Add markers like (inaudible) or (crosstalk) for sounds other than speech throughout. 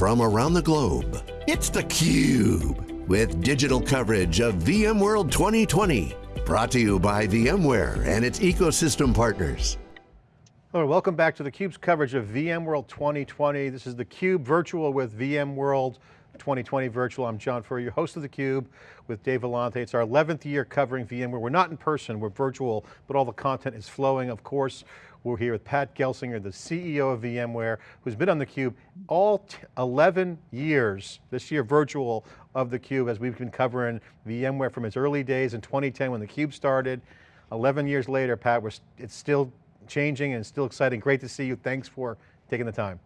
from around the globe. It's theCUBE, with digital coverage of VMworld 2020. Brought to you by VMware and its ecosystem partners. Hello, welcome back to theCUBE's coverage of VMworld 2020. This is theCUBE virtual with VMworld 2020 virtual. I'm John Furrier, your host of theCUBE with Dave Vellante. It's our 11th year covering VMware. We're not in person, we're virtual, but all the content is flowing. Of course, we're here with Pat Gelsinger, the CEO of VMware, who's been on theCUBE all 11 years, this year virtual of theCUBE as we've been covering VMware from its early days in 2010 when theCUBE started. 11 years later, Pat, it's still changing and still exciting. Great to see you. Thanks for taking the time.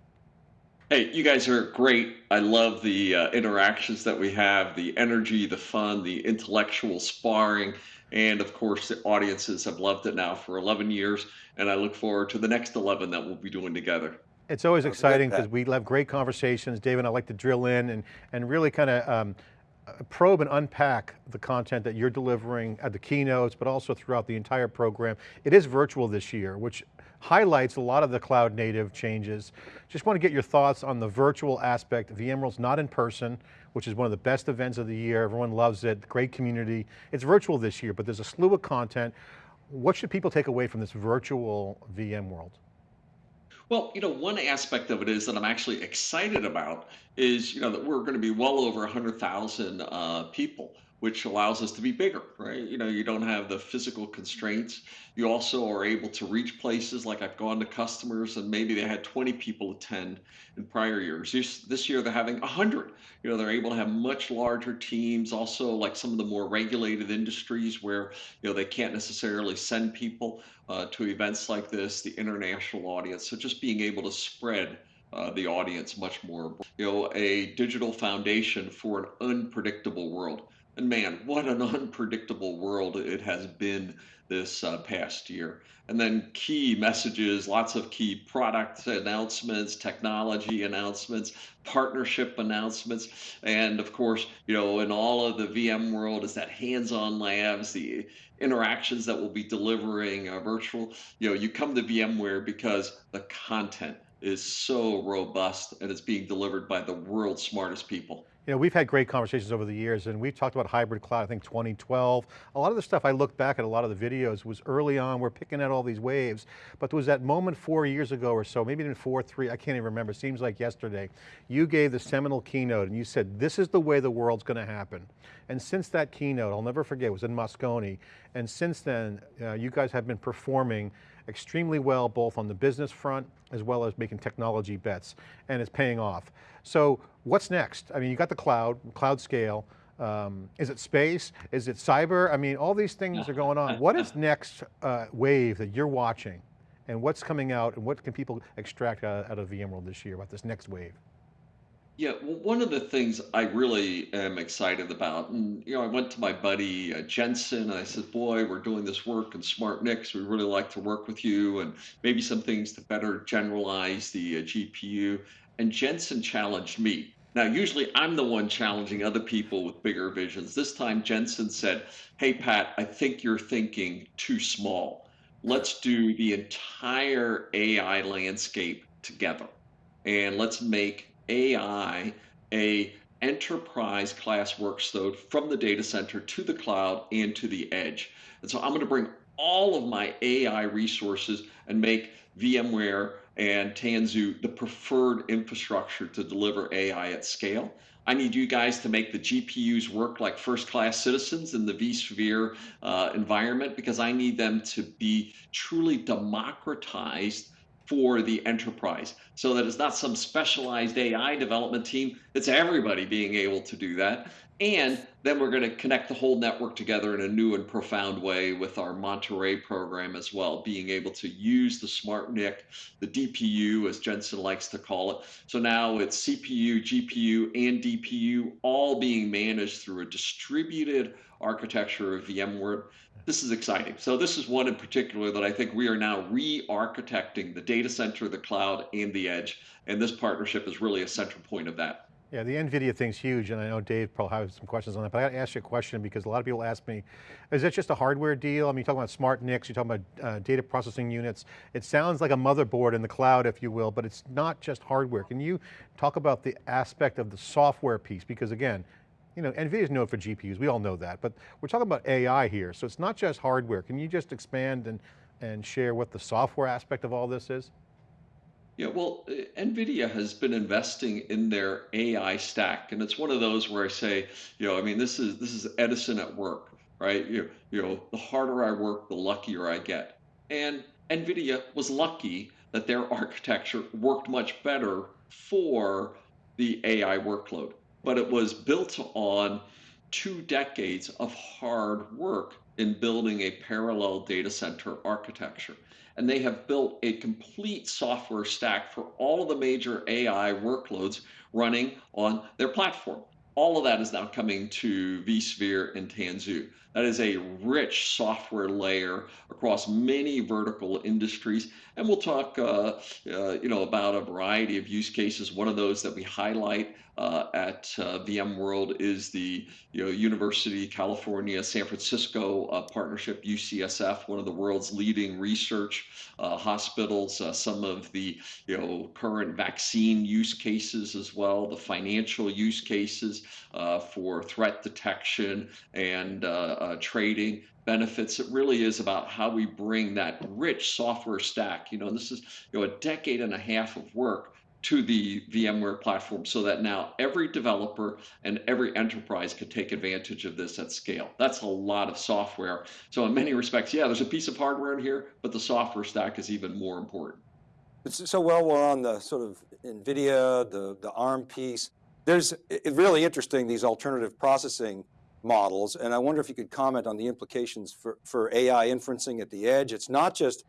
Hey, you guys are great. I love the uh, interactions that we have, the energy, the fun, the intellectual sparring, and of course, the audiences have loved it now for 11 years, and I look forward to the next 11 that we'll be doing together. It's always exciting because we have great conversations. Dave and I like to drill in and, and really kind of um, probe and unpack the content that you're delivering at the keynotes, but also throughout the entire program. It is virtual this year, which highlights a lot of the cloud native changes. Just want to get your thoughts on the virtual aspect. VMworld's not in person, which is one of the best events of the year. Everyone loves it, great community. It's virtual this year, but there's a slew of content. What should people take away from this virtual VMworld? Well, you know, one aspect of it is that I'm actually excited about is, you know, that we're going to be well over 100,000 uh, people which allows us to be bigger, right? You know, you don't have the physical constraints. You also are able to reach places like I've gone to customers and maybe they had 20 people attend in prior years. This, year they're having 100. You know, they're able to have much larger teams, also like some of the more regulated industries where, you know, they can't necessarily send people uh, to events like this, the international audience. So just being able to spread uh, the audience much more. You know, a digital foundation for an unpredictable world. And man, what an (laughs) unpredictable world it has been this uh, past year. And then key messages, lots of key product announcements, technology announcements, partnership announcements. And of course, you know, in all of the VMworld is that hands-on labs, the interactions that we'll be delivering uh, virtual. You know, you come to VMware because the content is so robust and it's being delivered by the world's smartest people. You know, we've had great conversations over the years and we've talked about hybrid cloud, I think 2012. A lot of the stuff I look back at a lot of the videos was early on, we're picking out all these waves, but there was that moment four years ago or so, maybe even four, three, I can't even remember, seems like yesterday. You gave the seminal keynote and you said, this is the way the world's going to happen. And since that keynote, I'll never forget, it was in Moscone, and since then, uh, you guys have been performing extremely well, both on the business front, as well as making technology bets, and it's paying off. So what's next? I mean, you got the cloud, cloud scale, um, is it space? Is it cyber? I mean, all these things are going on. What is next uh, wave that you're watching? And what's coming out and what can people extract out, out of VMworld this year about this next wave? Yeah, well, one of the things I really am excited about, and you know, I went to my buddy uh, Jensen and I said, "Boy, we're doing this work in Smart SmartNICs. We really like to work with you, and maybe some things to better generalize the uh, GPU." And Jensen challenged me. Now, usually I'm the one challenging other people with bigger visions. This time, Jensen said, "Hey, Pat, I think you're thinking too small. Let's do the entire AI landscape together, and let's make." AI a enterprise class workload from the data center to the cloud and to the edge. And so I'm going to bring all of my AI resources and make VMware and Tanzu the preferred infrastructure to deliver AI at scale. I need you guys to make the GPUs work like first class citizens in the vSphere uh, environment because I need them to be truly democratized for the enterprise so that it's not some specialized AI development team. It's everybody being able to do that. And then we're going to connect the whole network together in a new and profound way with our Monterey program as well, being able to use the smart NIC, the DPU, as Jensen likes to call it. So now it's CPU, GPU, and DPU all being managed through a distributed architecture of VMware. This is exciting. So this is one in particular that I think we are now re-architecting the data center, the cloud, and the edge. And this partnership is really a central point of that. Yeah, the NVIDIA thing's huge, and I know Dave probably has some questions on that, but I got to ask you a question because a lot of people ask me, is that just a hardware deal? I mean, you're talking about smart NICs, you're talking about uh, data processing units. It sounds like a motherboard in the cloud, if you will, but it's not just hardware. Can you talk about the aspect of the software piece? Because again, you know, NVIDIA is known for GPUs, we all know that, but we're talking about AI here, so it's not just hardware. Can you just expand and, and share what the software aspect of all this is? Yeah, well, uh, NVIDIA has been investing in their AI stack, and it's one of those where I say, you know, I mean, this is this is Edison at work, right? You, you know, the harder I work, the luckier I get. And NVIDIA was lucky that their (laughs) architecture worked much better for the AI workload, but it was built on two decades of hard work in building a parallel data center architecture and they have built a complete software stack for all of the major AI workloads running on their platform. All of that is now coming to vSphere and Tanzu. That is a rich software layer across many vertical industries. And we'll talk, uh, uh, you know, about a variety of use cases. One of those that we highlight uh, at uh, VMworld is the you know, University of California San Francisco uh, partnership, UCSF, one of the world's leading research uh, hospitals. Some of the you know current vaccine use cases as well, the financial use cases for threat detection and Uh, trading benefits. It really is about how we bring that rich software stack. You know, this is you know a decade and a half of work to the VMware platform so that now every developer and every enterprise could take advantage of this at scale. That's a lot of software. So in many respects, yeah, there's a piece of hardware in here, but the software stack is even more important. So well, we're on the sort of NVIDIA, the, the ARM piece. There's really interesting, these alternative processing models. And I wonder if you could comment on the implications for, for AI inferencing at the edge. It's not just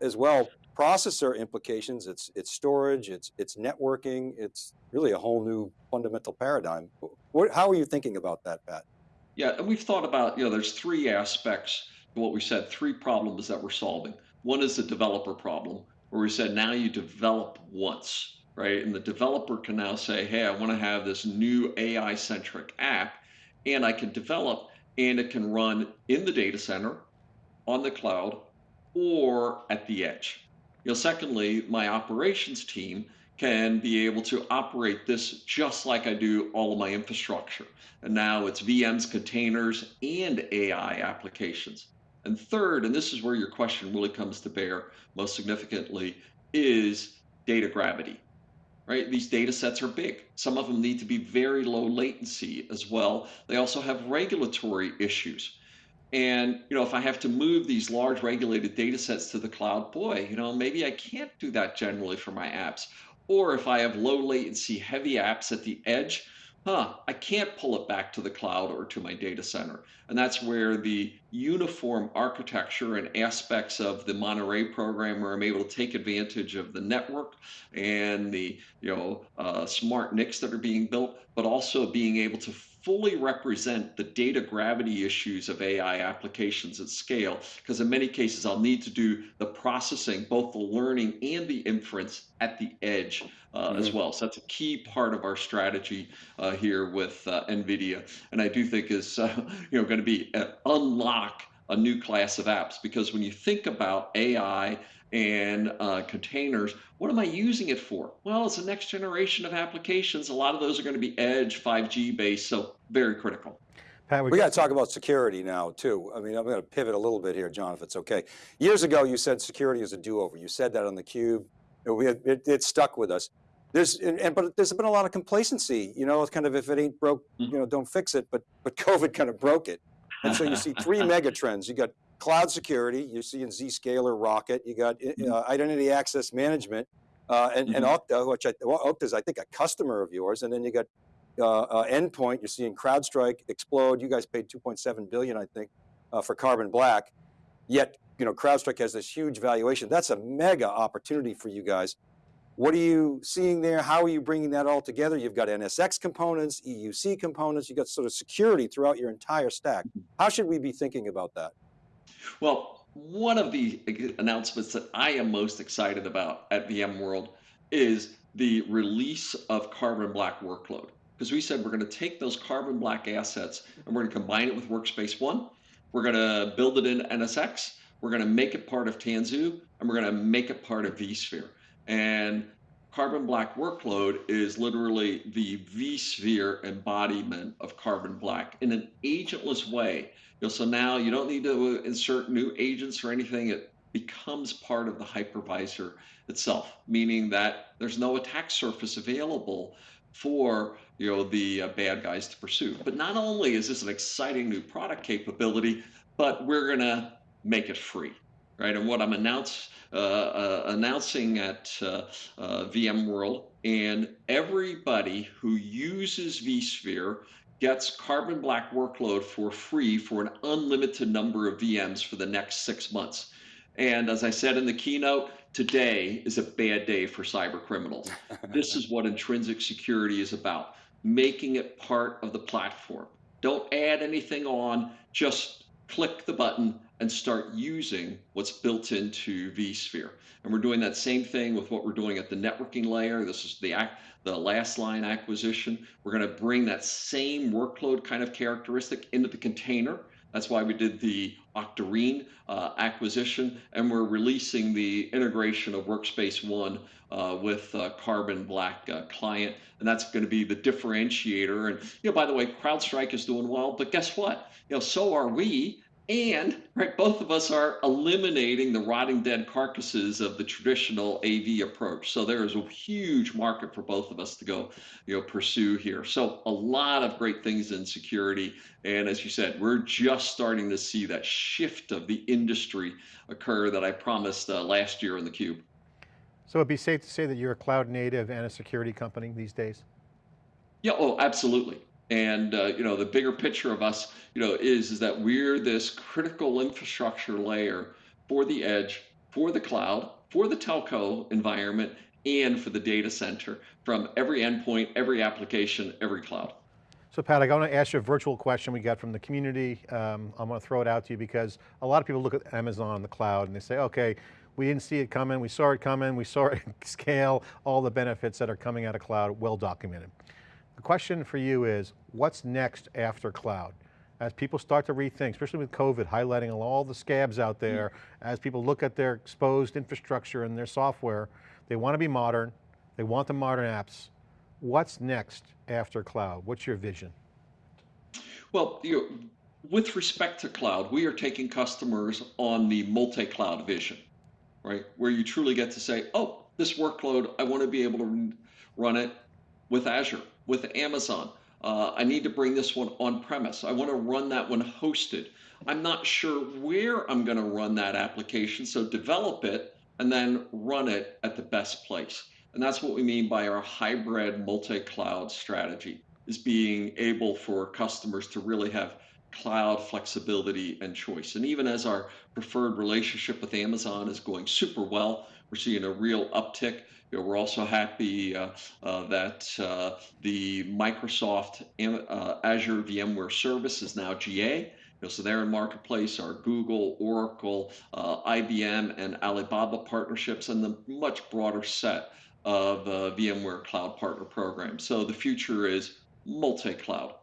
as well processor implications, it's, it's storage, it's, it's networking, it's really a whole new fundamental paradigm. What, how are you thinking about that, Pat? Yeah, and we've thought about, you know, there's three aspects to what we said, three problems that we're solving. One is the developer problem, where we said now you develop once, right? And the developer can now say, hey, I want to have this new AI centric app, and I can develop, and it can run in the data center, on the cloud, or at the edge. You know, secondly, my operations team can be able to operate this just like I do all of my infrastructure. And now it's VMs, containers, and AI applications. And third, and this is where your question really comes to bear most significantly, is data gravity. Right? These data sets are big. Some of them need to be very low latency as well. They also have regulatory issues. And you know, if I have to move these large regulated data sets to the cloud, boy, you know, maybe I can't do that generally for my apps. Or if I have low latency heavy apps at the edge, huh, I can't pull it back to the cloud or to my data center. And that's where the uniform architecture and aspects of the Monterey program where I'm able to take advantage of the network and the you know uh, smart NICs that are being built, but also being able to fully represent the data gravity issues of AI applications at scale, because in many cases I'll need to do the processing, both the learning and the inference at the edge uh, mm-hmm. as well. So that's a key part of our strategy uh, here with uh, NVIDIA, and I do think is uh, (laughs) you know going to be uh, unlock a new class of apps because when you think about AI and uh, containers. What am I using it for? Well, it's the next generation of applications. A lot of those are going to be edge 5G based, so very critical. Pat, we, we got to talk about security now too. I mean, I'm going to pivot a little bit here, John, if it's okay. Years ago, you said security is a do-over. You said that on the cube. It, it, it stuck with us. There's, and, but there's been a lot of complacency. You know, it's kind of if it ain't broke, mm-hmm. you know, don't fix it. But but (laughs) COVID kind of broke it. And so you see three (laughs) mega trends. You got cloud security, you see in Zscaler Rocket, you got mm-hmm. uh, identity access management, uh, and, mm-hmm. and Okta, which I, well, Okta is, I think, a customer of yours, and then you got uh, uh Endpoint, you're seeing CrowdStrike explode. You guys paid 2.7 billion, I think, uh, for Carbon Black. Yet, you know, CrowdStrike has this huge valuation. That's a mega opportunity for you guys. What are you seeing there? How are you bringing that all together? You've got NSX components, EUC components, you've got sort of security throughout your entire stack. Mm-hmm. How should we be thinking about that? Well, one of the announcements that I am most excited about at VMworld is the release of Carbon Black Workload. because we said we're going to take those carbon black assets and we're going to combine it with Workspace ONE. We're going to build it in NSX. We're going to make it part of Tanzu, and we're going to make it part of vSphere. And Carbon Black workload is literally the vSphere embodiment of Carbon Black in an agentless way. You know, so now you don't need to insert new agents or anything. It becomes part of the hypervisor itself, meaning that there's no attack surface available for you know the uh, bad guys to pursue. But not only is this an exciting new product capability, but we're gonna make it free, right? And what I'm announce, uh, uh, announcing at uh, uh, VMworld, and everybody who uses vSphere gets Carbon Black workload for free for an unlimited number of VMs for the next six months. And as I said in the keynote, today is a bad day for cyber criminals. (laughs) this is what intrinsic security is about, making it part of the platform. Don't add anything on, just click the button and start using what's built into vSphere. And we're doing that same thing with what we're doing at the networking layer. This is the the Lastline acquisition. We're going to bring that same workload kind of characteristic into the container that's why we did the Octarine uh, acquisition, and we're releasing the integration of Workspace ONE uh, with uh, Carbon Black uh, client, and that's going to be the differentiator. And you know, by the way, CrowdStrike is doing well, but guess what? You know, so are we. And right, both of us are eliminating the rotting dead carcasses of the traditional AV approach. So there is a huge market for both of us to go, you know, pursue here. So a lot of great things in security. And as you said, we're just starting to see that shift of the industry occur that I promised uh, last year in the Cube. So it'd be safe to say that you're a cloud native and a security company these days? Yeah, oh, absolutely. And uh, you know, the bigger picture of us, you know, is is that we're this critical infrastructure layer for the edge, for the cloud, for the telco environment, and for the data center from every endpoint, every application, every cloud. So Pat, I want to ask you a virtual question we got from the community. Um, I'm going to throw it out to you because a lot of people look at Amazon the cloud and they say, okay, we didn't see it coming, we saw it coming, we saw it (laughs) scale, all the benefits that are coming out of cloud, well documented. The question for you is, what's next after cloud? As people start to rethink, especially with COVID highlighting all the scabs out there, mm. as people look at their exposed infrastructure and their software, they want to be modern, they want the modern apps. What's next after cloud? What's your vision? Well, you know, with respect to cloud, we are taking customers on the multi-cloud vision, right? Where you truly get to say, oh, this workload, I want to be able to run it with Azure with Amazon. Uh, I need to bring this one on premise. I want to run that one hosted. I'm not sure where I'm going to run that application, so develop it and then run it at the best place. And that's what we mean by our hybrid multi-cloud strategy, is being able for customers to really have cloud flexibility and choice. And even as our preferred relationship with Amazon is going super well, we're seeing a real uptick. You know, we're also happy uh, uh, that uh, the Microsoft uh, Azure VMware service is now GA. You know, so they're in marketplace, are Google, Oracle, uh, IBM, and Alibaba partnerships, and the much broader set of uh, VMware Cloud Partner programs. So the future is multi-cloud.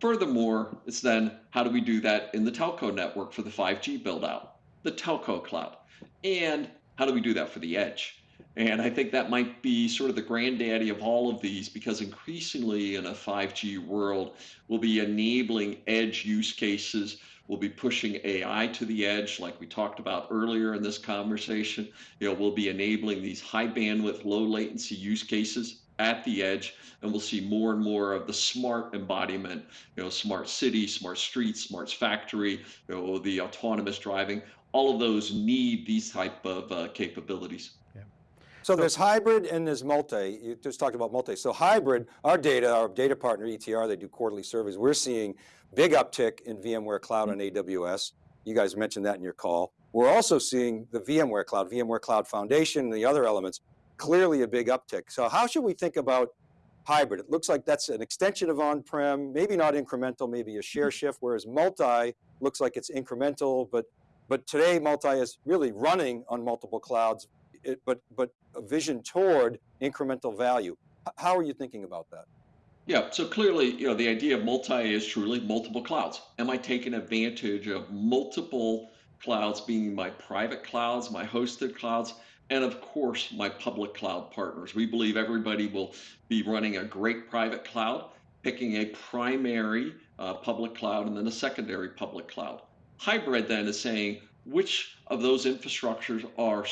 Furthermore, it's then how do we do that in the telco network for the 5G build out, the telco cloud, and how do we do that for the edge? And I think that might be sort of the granddaddy of all of these because increasingly in a 5G world, we'll be enabling edge use cases. We'll be pushing AI to the edge, like we talked about earlier in this conversation. You know, we'll be enabling these high bandwidth, low latency use cases at the edge, and we'll see more and more of the smart embodiment, you know, smart city, smart streets, smart factory, you know, the autonomous driving. All of those need these type of uh, capabilities. So, so there's hybrid and there's multi, you just talked about multi. So hybrid, our data, our data partner ETR, they do quarterly surveys. We're seeing big uptick in VMware Cloud on AWS. You guys mentioned that in your call. We're also seeing the VMware Cloud, VMware Cloud Foundation and the other elements, clearly a big uptick. So how should we think about hybrid? It looks like that's an extension of on-prem, maybe not incremental, maybe a share shift, whereas multi looks like it's incremental, but but today multi is really running on multiple clouds it, but, but a vision toward incremental value. How are you thinking about that? Yeah, so clearly, you know, the idea of multi is truly multiple clouds. Am I taking advantage of multiple clouds being my private clouds, my hosted clouds, and of course, my public cloud partners? We believe everybody will be running a great private cloud, picking a primary uh, public cloud and then a secondary public cloud. Hybrid then is saying which of those infrastructures are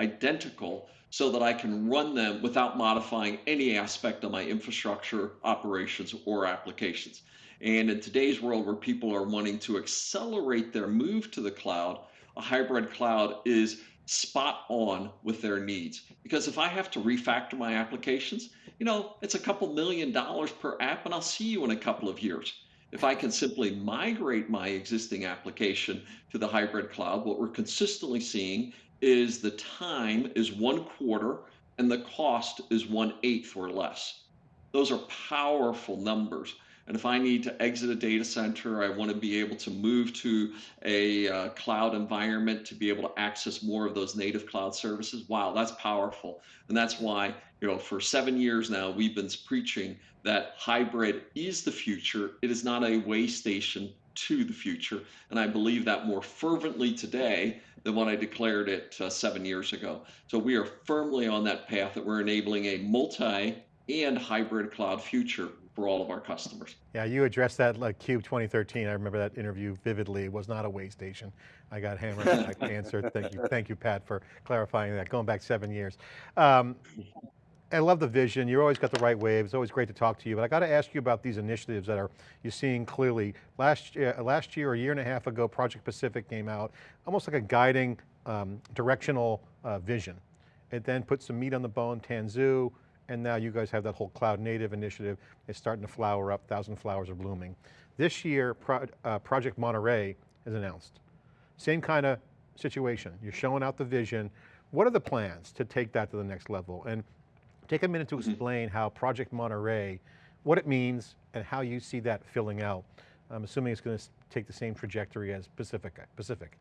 identical so that I can run them without modifying any aspect of my infrastructure, operations, or applications. And in today's world where people are wanting to accelerate their move to the cloud, a hybrid cloud is spot on with their needs. Because if I have to refactor my applications, you know, it's a couple million dollars per app and I'll see you in a couple of years. If I can simply migrate my existing application to the hybrid cloud, what we're consistently seeing is the time is one quarter and the cost is one eighth or less. Those are powerful numbers. And if I need to exit a data center, I want to be able to move to a uh, cloud environment to be able to access more of those native cloud services. Wow, that's powerful. And that's why, you know, for seven years now, we've been preaching that hybrid is the future. It is not a way station to the future. And I believe that more fervently today than when I declared it uh, seven years ago. So we are firmly on that path that we're enabling a multi and hybrid cloud future for all of our customers. Yeah, you addressed that like CUBE 2013. I remember that interview vividly. It was not a way station. I got hammered on that (laughs) answer. Thank you, thank you, Pat, for clarifying that, going back seven years. Um, I love the vision. You always got the right waves. It's always great to talk to you. But I got to ask you about these initiatives that are you're seeing clearly. Last year, last year, a year and a half ago, Project Pacific came out, almost like a guiding um, directional uh, vision. It then put some meat on the bone, Tanzu, and now you guys have that whole cloud native initiative. It's starting to flower up, thousand flowers are blooming. This year, Pro, uh, Project Monterey is announced. Same kind of situation. You're showing out the vision. What are the plans to take that to the next level? And Take a minute to mm-hmm. explain how Project Monterey, what it means and how you see that filling out. I'm assuming it's going to take the same trajectory as Pacific. Pacific.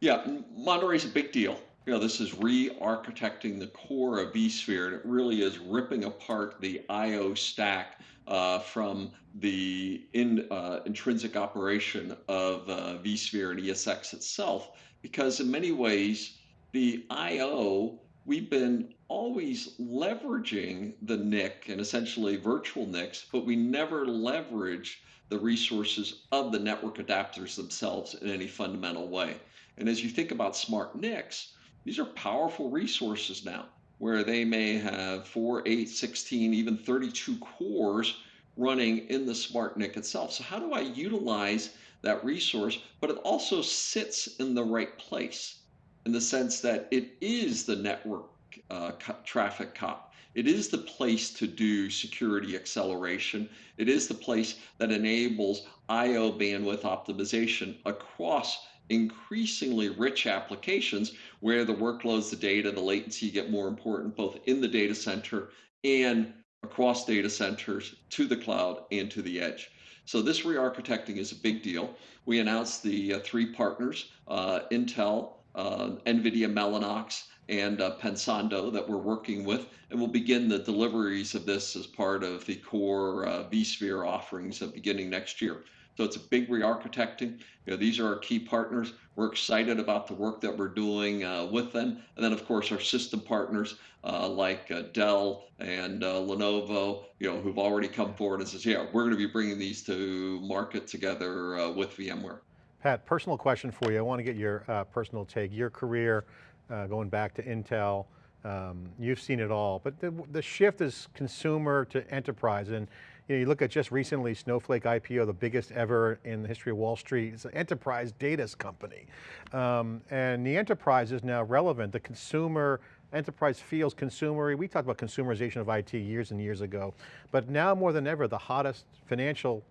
Yeah, Monterey is a big deal. You know, this is re-architecting the core of vSphere, and it really is ripping apart the I/O stack uh, from the in, uh, intrinsic operation of uh, vSphere and ESX itself, because in many ways the I/O we've been always leveraging the NIC and essentially virtual NICs, but we never leverage the resources of the network adapters themselves in any fundamental way. And as you think about smart NICs, these are powerful resources now where they may have 4, 8, 16, even 32 cores running in the smart NIC itself. So how do I utilize that resource, but it also sits in the right place? in the sense that it is the network uh, traffic cop. It is the place to do security acceleration. It is the place that enables IO bandwidth optimization across increasingly rich applications where the workloads, the data, the latency get more important both in the data center and across data centers to the cloud and to the edge. So this re-architecting is a big deal. We announced the uh, three partners, uh, Intel, uh, NVIDIA Mellanox, and uh, Pensando that we're working with, and we'll begin the deliveries of this as part of the core uh, vSphere offerings beginning next year. So it's a big re-architecting. You know, these are our key partners. We're excited about the work that we're doing uh, with them. And then of course our system partners uh, like uh, Dell and uh, Lenovo, you know, who've already come forward and says, yeah, we're going to be bringing these to market together uh, with VMware. Pat, personal question for you. I want to get your uh, personal take. Your career, going back to Intel, um, you've seen it all, but the, the, shift is consumer to enterprise. And you, know, you look at just recently, Snowflake IPO, the biggest ever in the history of Wall Street. It's an enterprise data company. Um, and the enterprise is now relevant. The consumer, enterprise feels consumery. We talked about consumerization of IT years and years ago, but now more than ever, the hottest financial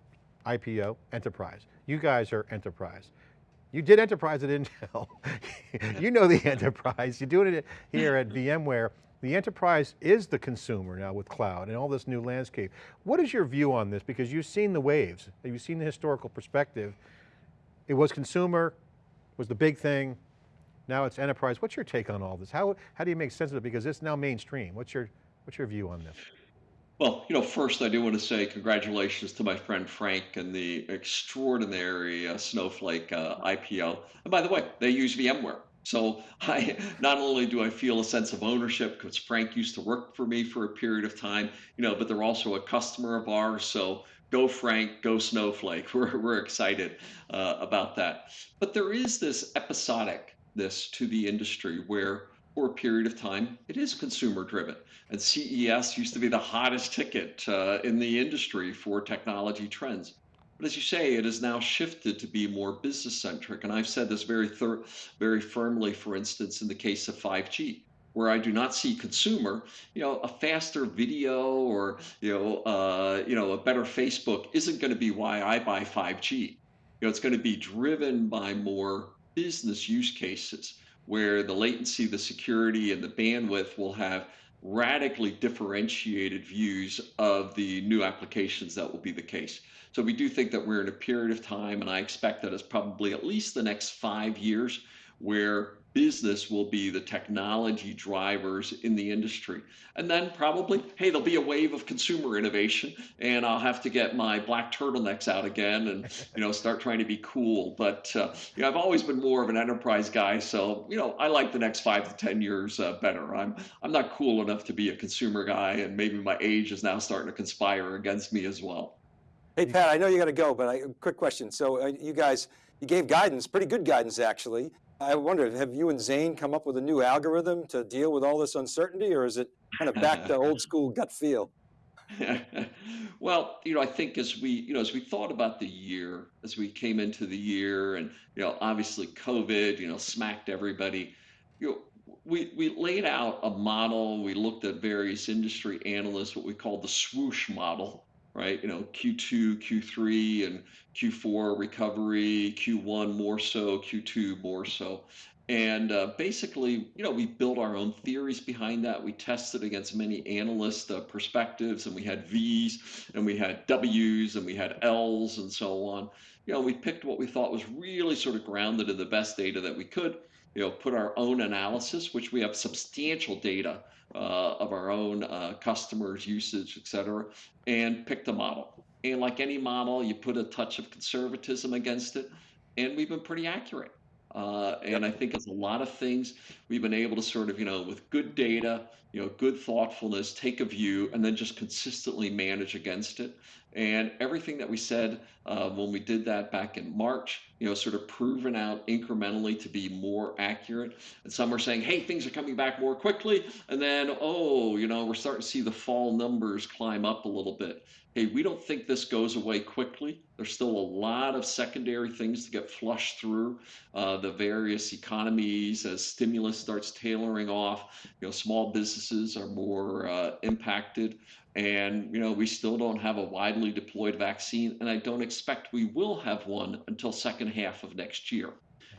IPO, enterprise. You guys are enterprise. You did enterprise at Intel. (laughs) you know the enterprise. You're doing it here at VMware. The enterprise is the consumer now with cloud and all this new landscape. What is your view on this? Because you've seen the waves, you've seen the historical perspective. It was consumer, was the big thing. Now it's enterprise. What's your take on all this? How, how do you make sense of it? Because it's now mainstream. What's your, what's your view on this? Well, you know, first I do want to say congratulations to my friend Frank and the extraordinary uh, Snowflake uh, IPO. And by the way, they use VMware. So (laughs) I not only do I feel a sense of ownership because Frank used to work for me for a period of time, you know, but they're also a customer of ours. So go Frank, go Snowflake. (laughs) We're we're excited uh, about that. But there is this episodicness to the industry where for a period of time, it is consumer driven. And CES used to be the hottest ticket uh, in the industry for technology trends. But as you say, it has now shifted to be more business centric. And I've said this very, thir- very firmly, for instance, in the case of 5G where I do not see consumer, you know, a faster video or you know, uh, you know, a better Facebook isn't going to be why I buy 5G. You know, it's going to be driven by more business use cases where the latency, the security, and the bandwidth will have radically differentiated views of the new applications that will be the case. So we do think that we're in a period of time, and I expect that it's probably at least the next five years where business will be the technology drivers in the industry. And then probably, hey, there'll be a wave of consumer innovation and I'll have to get my black turtlenecks out again and, you know, start trying to be cool. But, uh, you know, I've always been more of an enterprise guy. So, you know, I like the next five to 10 years uh, better. I'm, I'm not cool enough to be a consumer guy and maybe my age is now starting to conspire against me as well. Hey, Pat, I know you got to go, but I, quick question. So uh, you guys, you gave guidance, pretty good guidance actually. I wonder, have you and Zane come up with a new algorithm to deal with all this uncertainty or is it kind of back to old (laughs) school gut feel? (laughs) well, you know, I think as we, you know, as we thought about the year, as we came into the year and, you know, obviously COVID, you know, smacked everybody, you know, we, we laid out a model. We looked at various industry analysts, what we call the swoosh model, right? You know, Q2, Q3, and Q4 recovery, Q1 more so, Q2 more so. And uh, basically, you know, we built our own theories behind that. We tested against many analyst uh, perspectives, and we had V's, and we had W's, and we had L's, and so on. You know, we picked what we thought was really sort of grounded in the best data that we could. You know, put our own analysis, which we have substantial data uh, of our own uh, customers' usage, et cetera, and picked a model. And like any model, you put a touch of conservatism against it, and we've been pretty accurate. Uh, and I think it's a lot of things we've been able to sort of, you know, with good data, you know, good thoughtfulness, take a view, and then just consistently manage against it. And everything that we said uh, when we did that back in March, you know, sort of proven out incrementally to be more accurate. And some are saying, hey, things are coming back more quickly. And then, oh, you know, we're starting to see the fall numbers climb up a little bit. Hey, we don't think this goes away quickly. There's still a lot of secondary things to get flushed through uh, the various economies as stimulus starts tailoring off. You know, small businesses are more uh, impacted. And, you know, we still don't have a widely deployed vaccine, and I don't expect we will have one until second half of next year.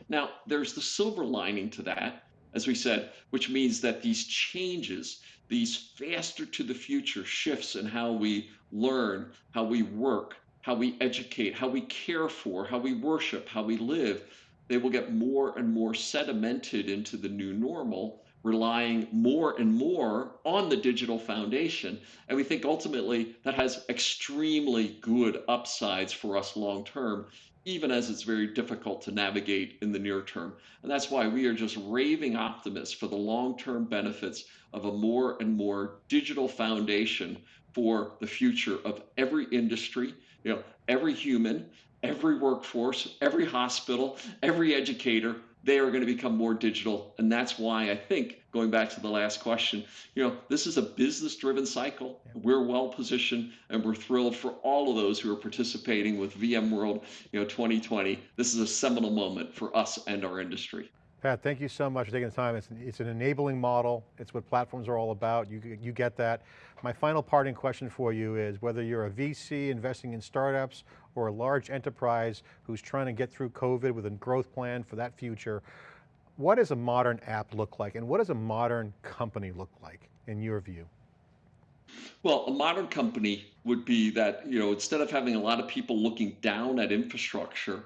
Now, there's the silver lining to that, as we said, which means that these changes, these faster to the future shifts in how we learn, how we work, how we educate, how we care for, how we worship, how we live, they will get more and more sedimented into the new normal relying more and more on the digital foundation. And we think ultimately that has extremely good upsides for us long term, even as it's very difficult to navigate in the near term. And that's why we are just raving optimists for the long term benefits of a more and more digital foundation for the future of every industry, you know, every human, every workforce, every hospital, every educator, they are going to become more digital. And that's why I think, going back to the last question, you know, this is a business driven cycle. We're well positioned and we're thrilled for all of those who are participating with VMworld, you know, 2020. This is a seminal moment for us and our industry. Pat, thank you so much for taking the time. It's, it's an enabling model. It's what platforms are all about. You, you get that. My final parting question for you is whether you're a VC investing in startups or a large enterprise who's trying to get through COVID with a growth plan for that future, what does a modern app look like? And what does a modern company look like in your view? Well, a modern company would be that, you know, instead of having a lot of people looking down at infrastructure,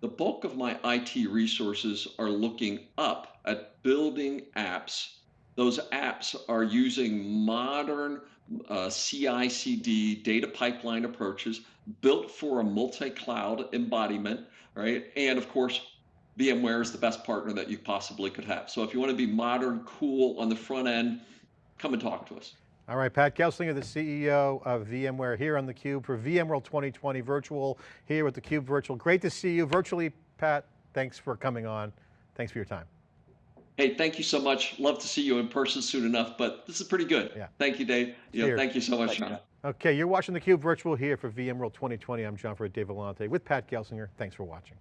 the bulk of my IT resources are looking up at building apps. Those apps are using modern uh, CI/CD data pipeline approaches built for a multi-cloud embodiment, right? And of course, VMware is the best partner that you possibly could have. So if you want to be modern, cool on the front end, come and talk to us. All right, Pat Gelsinger, the CEO of VMware here on theCUBE for VMworld 2020 virtual, here with theCUBE virtual. Great to see you virtually, Pat. Thanks for coming on. Thanks for your time. Hey, thank you so much. Love to see you in person soon enough, but this is pretty good. Yeah. Thank you, Dave. You know, Cheers. thank you so much, Thank John. Okay, you're watching theCUBE virtual here for VMworld 2020. I'm John Fred Dave Vellante with Pat Gelsinger. Thanks for watching.